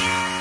Yeah.